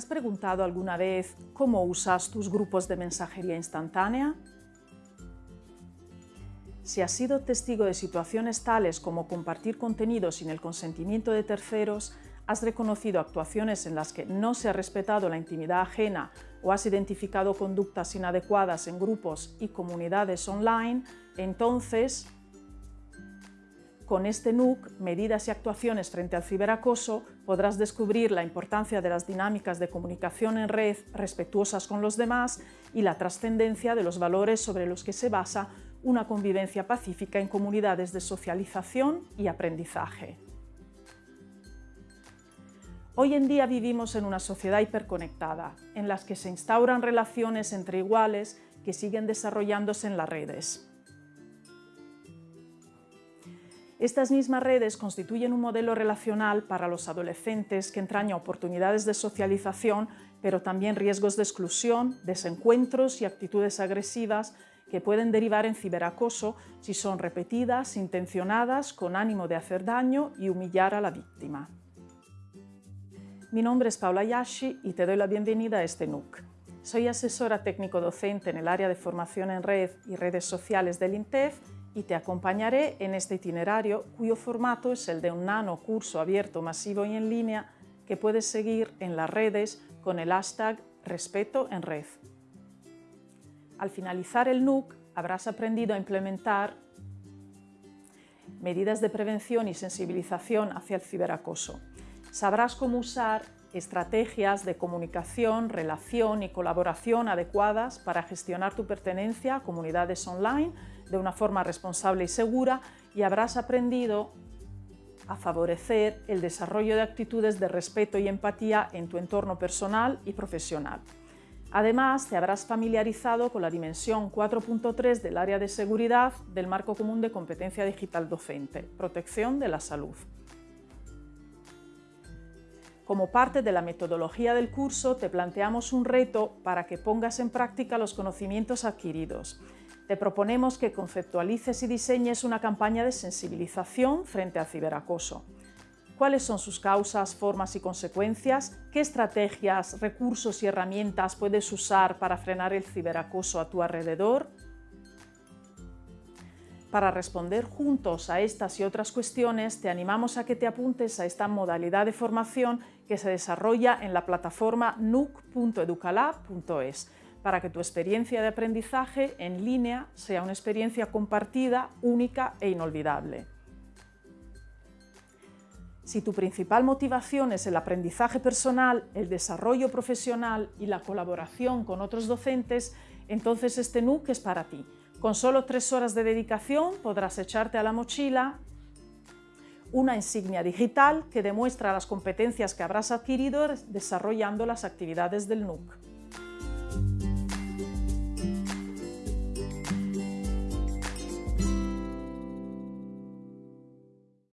has preguntado alguna vez cómo usas tus grupos de mensajería instantánea? Si has sido testigo de situaciones tales como compartir contenido sin el consentimiento de terceros, has reconocido actuaciones en las que no se ha respetado la intimidad ajena o has identificado conductas inadecuadas en grupos y comunidades online, entonces con este NUC, Medidas y actuaciones frente al ciberacoso, podrás descubrir la importancia de las dinámicas de comunicación en red respetuosas con los demás y la trascendencia de los valores sobre los que se basa una convivencia pacífica en comunidades de socialización y aprendizaje. Hoy en día vivimos en una sociedad hiperconectada, en la que se instauran relaciones entre iguales que siguen desarrollándose en las redes. Estas mismas redes constituyen un modelo relacional para los adolescentes que entraña oportunidades de socialización, pero también riesgos de exclusión, desencuentros y actitudes agresivas que pueden derivar en ciberacoso si son repetidas, intencionadas, con ánimo de hacer daño y humillar a la víctima. Mi nombre es Paula Yashi y te doy la bienvenida a este NUC. Soy asesora técnico-docente en el área de formación en red y redes sociales del INTEF y te acompañaré en este itinerario cuyo formato es el de un nano curso abierto, masivo y en línea que puedes seguir en las redes con el hashtag Respeto en Red. Al finalizar el NUC habrás aprendido a implementar medidas de prevención y sensibilización hacia el ciberacoso. Sabrás cómo usar estrategias de comunicación, relación y colaboración adecuadas para gestionar tu pertenencia a comunidades online de una forma responsable y segura y habrás aprendido a favorecer el desarrollo de actitudes de respeto y empatía en tu entorno personal y profesional. Además, te habrás familiarizado con la dimensión 4.3 del área de seguridad del Marco Común de Competencia Digital Docente, Protección de la Salud. Como parte de la metodología del curso, te planteamos un reto para que pongas en práctica los conocimientos adquiridos. Te proponemos que conceptualices y diseñes una campaña de sensibilización frente al ciberacoso. ¿Cuáles son sus causas, formas y consecuencias? ¿Qué estrategias, recursos y herramientas puedes usar para frenar el ciberacoso a tu alrededor? Para responder juntos a estas y otras cuestiones, te animamos a que te apuntes a esta modalidad de formación que se desarrolla en la plataforma nuc.educalab.es para que tu experiencia de aprendizaje en línea sea una experiencia compartida, única e inolvidable. Si tu principal motivación es el aprendizaje personal, el desarrollo profesional y la colaboración con otros docentes, entonces este NUC es para ti. Con solo tres horas de dedicación podrás echarte a la mochila una insignia digital que demuestra las competencias que habrás adquirido desarrollando las actividades del NUC.